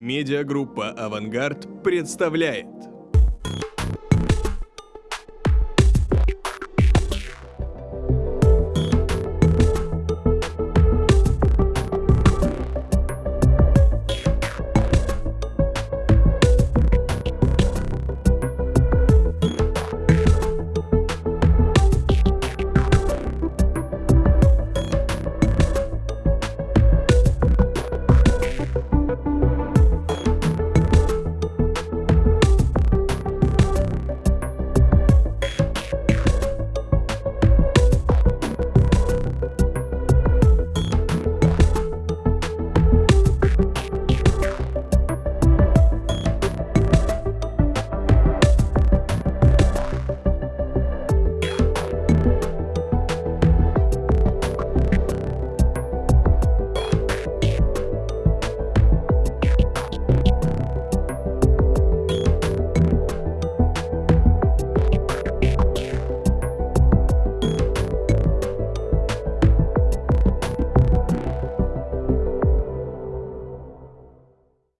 Медиагруппа «Авангард» представляет.